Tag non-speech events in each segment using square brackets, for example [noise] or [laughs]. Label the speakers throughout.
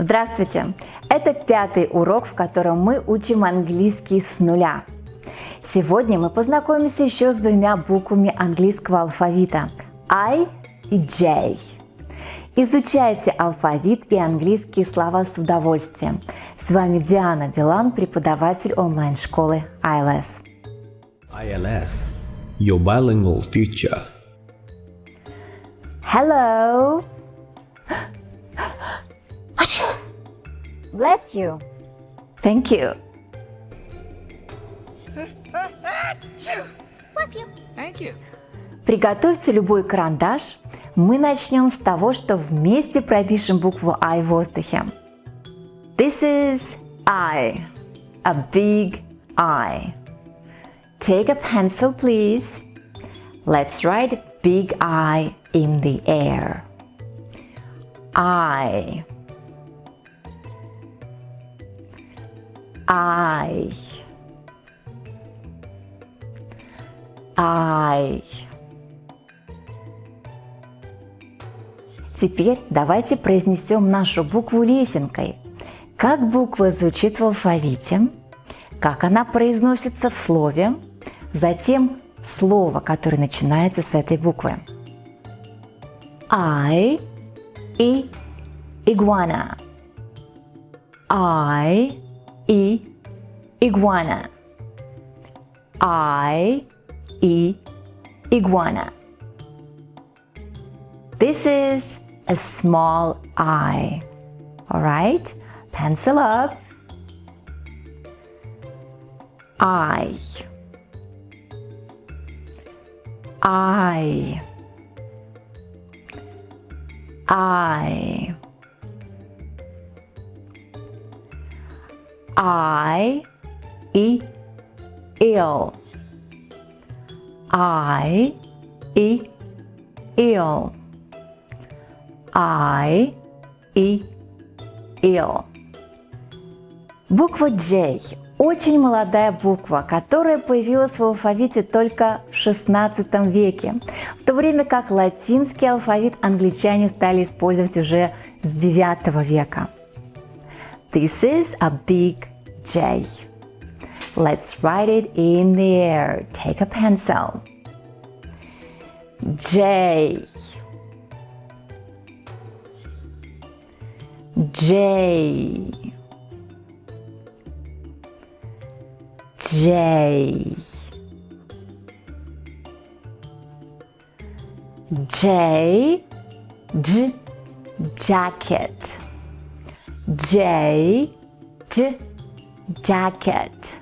Speaker 1: Здравствуйте! Это пятый урок, в котором мы учим английский с нуля. Сегодня мы познакомимся еще с двумя буквами английского алфавита I и J. Изучайте алфавит и английские слова с удовольствием. С вами Диана Билан, преподаватель онлайн-школы ILS.
Speaker 2: ILS, your bilingual future.
Speaker 1: Hello! Bless you! Thank you!
Speaker 3: Bless you.
Speaker 4: Thank you.
Speaker 1: Приготовьте любой карандаш. Мы начнем с того, что вместе пропишем букву I в воздухе. This is I, a big I. Take a pencil, please. Let's write big I in the air. I. I. I. Теперь давайте произнесем нашу букву лесенкой. Как буква звучит в алфавите, как она произносится в слове, затем слово, которое начинается с этой буквы. I и iguana. I и iguana. I и iguana. This is a small I. All right, pencil up. I. I. I. I. E. Ill. I. E. Ill. I. E. Ill. Буква J – очень молодая буква, которая появилась в алфавите только в XVI веке, в то время как латинский алфавит англичане стали использовать уже с IX века. This is a big J. Let's write it in the air. Take a pencil. J. J. J. J. J. Jacket. J. J. Jacket.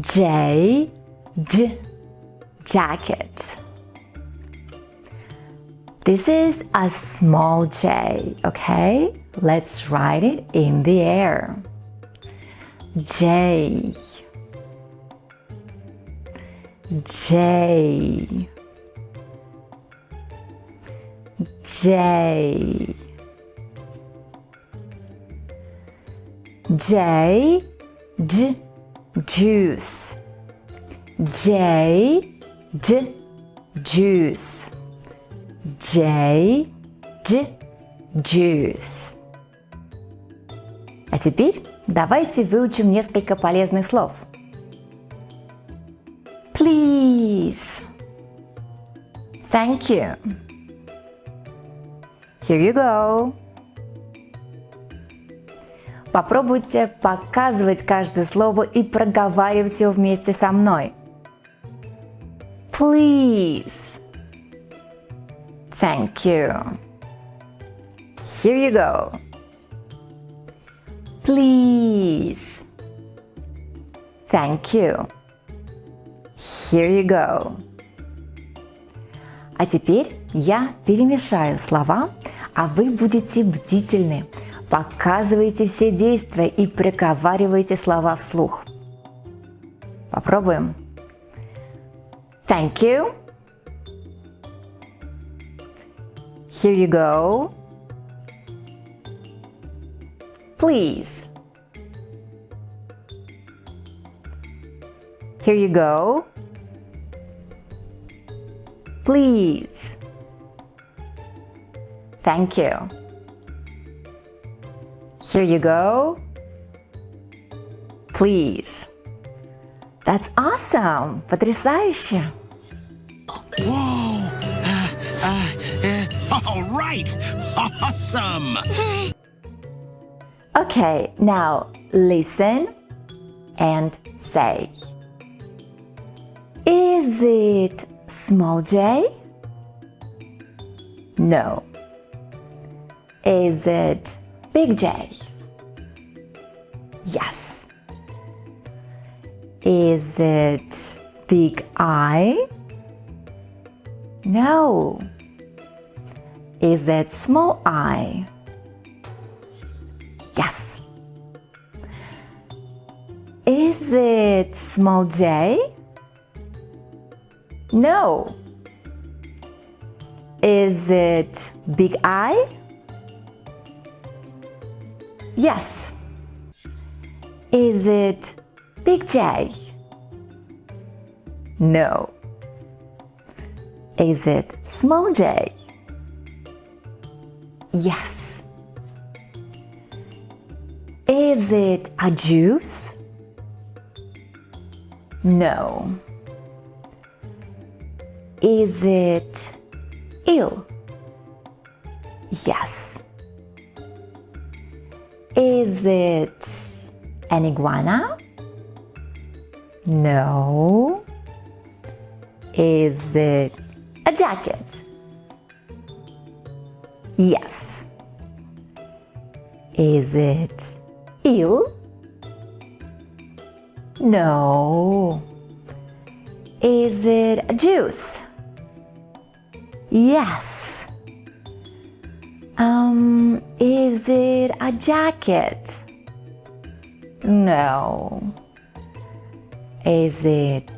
Speaker 1: J. Jacket. This is a small j, okay? Let's write it in the air. J. J. J. J. J. Juice. J. J. Juice. J. J. Juice. А теперь давайте выучим несколько полезных слов. Please. Thank you. Here you go. Попробуйте показывать каждое слово и проговаривать его вместе со мной. Please. Thank you. Here you go. Please. Thank you. Here you go. А теперь я перемешаю слова, а вы будете бдительны. Показывайте все действия и проговаривайте слова вслух. Попробуем. Thank you. Here you go. Please. Here you go. Please. Thank you. Here you go. Please. That's awesome! Потрясающе!
Speaker 3: Whoa! Uh, uh, uh, [laughs] all right! Awesome!
Speaker 1: Okay, now listen and say. Is it small j? No. Is it big J? Yes. Is it big I? No. Is it small i? Yes. Is it small j? No. Is it big I? Yes. Is it big J? No. Is it small j? Yes. Is it a juice? No. Is it ill? Yes. Is it an iguana? No. Is it a jacket? Yes. Is it eel? No. Is it a juice? Yes. Um, is it a jacket? No. Is it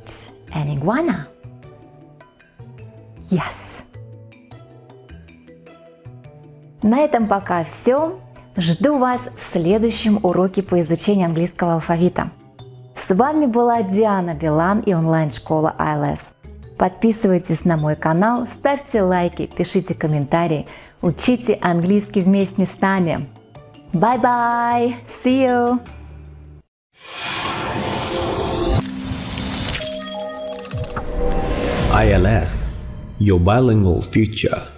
Speaker 1: an iguana? Yes. На этом пока все. Жду вас в следующем уроке по изучению английского алфавита. С вами была Диана Билан и онлайн-школа ILS. Подписывайтесь на мой канал, ставьте лайки, пишите комментарии, учите английский вместе с нами. Bye-bye! See you!
Speaker 2: ILS, your bilingual future.